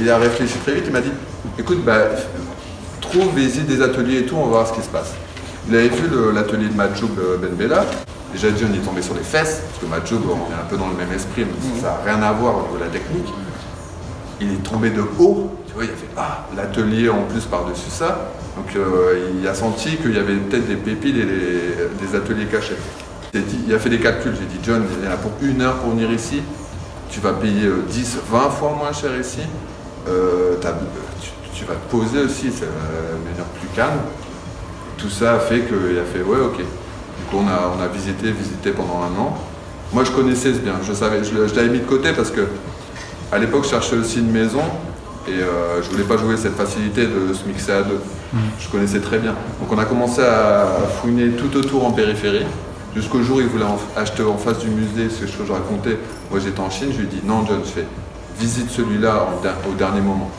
il a réfléchi très vite, il m'a dit, écoute, bah, trouve, visite des ateliers et tout, on va voir ce qui se passe. Il avait vu l'atelier de Majoub Ben Bella. Déjà, John est tombé sur les fesses, parce que Majoub, on est un peu dans le même esprit, mais ça n'a rien à voir au niveau de la technique. Il est tombé de haut, tu vois, il a fait Ah, l'atelier en plus par-dessus ça. Donc euh, il a senti qu'il y avait peut-être des pépites et des, ateliers cachés. Il a fait des calculs, j'ai dit John, il y en a pour une heure pour venir ici, tu vas payer 10, euh, 20 fois moins cher ici, euh, tu, vas te poser aussi, c'est une heure plus calme. Tout ça a fait qu'il a fait ouais ok. Du coup on a, on a visité, visité pendant un an. Moi je connaissais ce bien, je savais, je, je l'avais mis de côté parce que à l'époque je cherchais aussi une maison et euh, je voulais pas jouer cette facilité de se mixer à deux. Mm. Je connaissais très bien. Donc on a commencé à fouiner tout autour en périphérie, jusqu'au jour où il voulait acheter en face du musée, ce que je racontais. Moi j'étais en Chine, je lui ai dit non John, je fais visite celui-là au dernier moment.